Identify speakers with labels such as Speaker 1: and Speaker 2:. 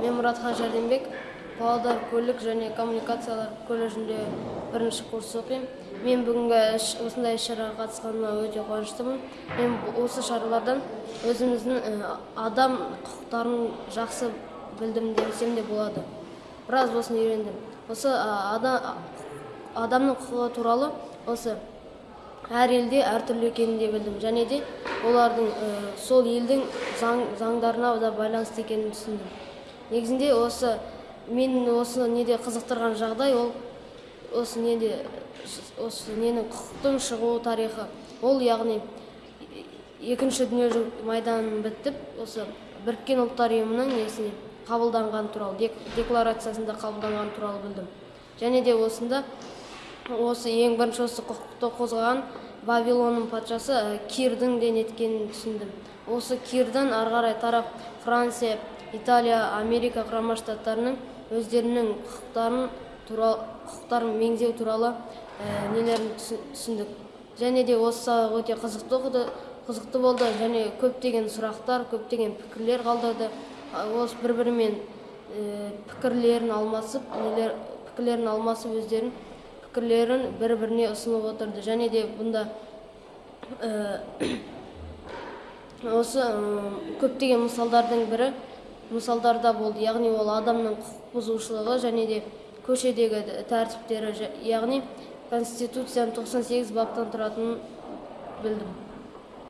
Speaker 1: мен мұратхан жәрденбек павлодар көлік және коммуникациялар колледжінде бірінші курс оқимын. Мен бүгінгі осындай іс шараға қатысқаныма өте қуаныштымын. Мен осы шаралардан өзіміздің адам құқықтарын жақсы білдім десем де болады. Біраз болсын үйрендім. Осы ә, ада- адамның құқығы туралы осы әр елде әртүрлі екенін де білдім. Және де олардың сол елдің заң, заңдарына да байланысты екенін түсіндім. Негізінде осы мен осы неде қызықтырған жағдай ол осы неде осы ненің құқықтың шығу тарихы. Ол яғни екінші дүниежүзілік майдан бітіп осы біріккен ұлттар ұйымының несіне қабылданған туралы дек- декларациясында қабылданған туралы білдім. Және де осында осы ең бірінші осы құқықты қозғаған вавилонның патшасы ә, кирдің де неткенін түсіндім. Осы кирдан ары қарай тарап франция италия америка құрама штаттарының өздерінің құқықтарын туралы құқықтарын меңзеу туралы ә, нелерін түсі- түсіндік. Және де осы өте қызықты оқыды қызықты болды және көптеген сұрақтар көптеген пікірлер қалдырды. А, осы бір бірімен пікірлерін алмасып нелер пікірлерін алмасып өздерін пікірлерін бір біріне ұсынып отырды және де бұнда осы көптеген мысалдардың бірі мысалдарда болды яғни ол адамның құқық бұзушылығы және де көшедегі тәртіптері яғни конституцияның 98 баптан тұратынын білдім